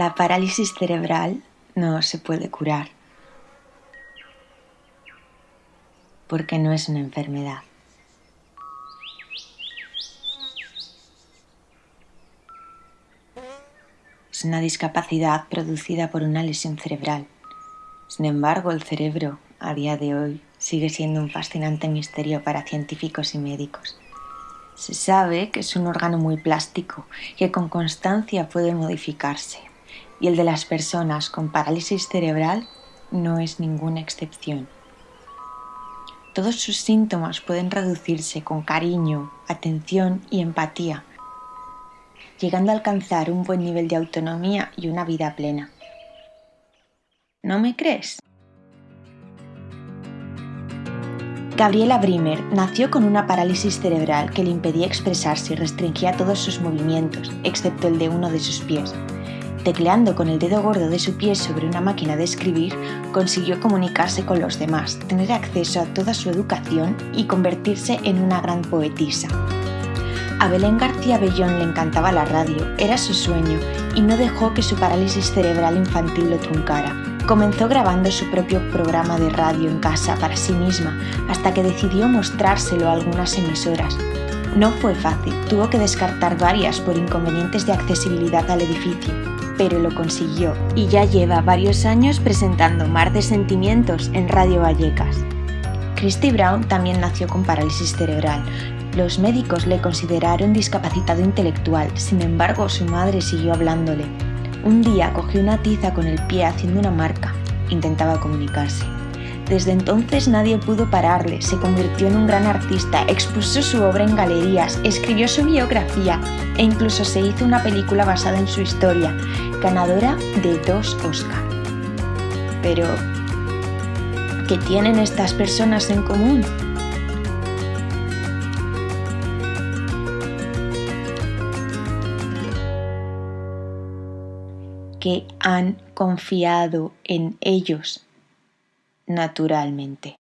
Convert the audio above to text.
La parálisis cerebral no se puede curar porque no es una enfermedad. Es una discapacidad producida por una lesión cerebral. Sin embargo, el cerebro, a día de hoy, sigue siendo un fascinante misterio para científicos y médicos. Se sabe que es un órgano muy plástico que con constancia puede modificarse, y el de las personas con parálisis cerebral no es ninguna excepción. Todos sus síntomas pueden reducirse con cariño, atención y empatía, llegando a alcanzar un buen nivel de autonomía y una vida plena. ¿No me crees? Gabriela Brimer nació con una parálisis cerebral que le impedía expresarse y restringía todos sus movimientos, excepto el de uno de sus pies. Tecleando con el dedo gordo de su pie sobre una máquina de escribir, consiguió comunicarse con los demás, tener acceso a toda su educación y convertirse en una gran poetisa. A Belén García Bellón le encantaba la radio, era su sueño, y no dejó que su parálisis cerebral infantil lo truncara. Comenzó grabando su propio programa de radio en casa para sí misma, hasta que decidió mostrárselo a algunas emisoras. No fue fácil, tuvo que descartar varias por inconvenientes de accesibilidad al edificio, pero lo consiguió y ya lleva varios años presentando Mar de Sentimientos en Radio Vallecas. Christy Brown también nació con parálisis cerebral, los médicos le consideraron discapacitado intelectual, sin embargo su madre siguió hablándole. Un día cogió una tiza con el pie haciendo una marca. Intentaba comunicarse. Desde entonces nadie pudo pararle, se convirtió en un gran artista, expuso su obra en galerías, escribió su biografía e incluso se hizo una película basada en su historia, ganadora de dos Oscar. Pero, ¿qué tienen estas personas en común? que han confiado en ellos naturalmente.